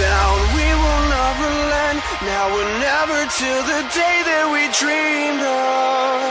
down, we will never land. Now we're never till the day that we dreamed of.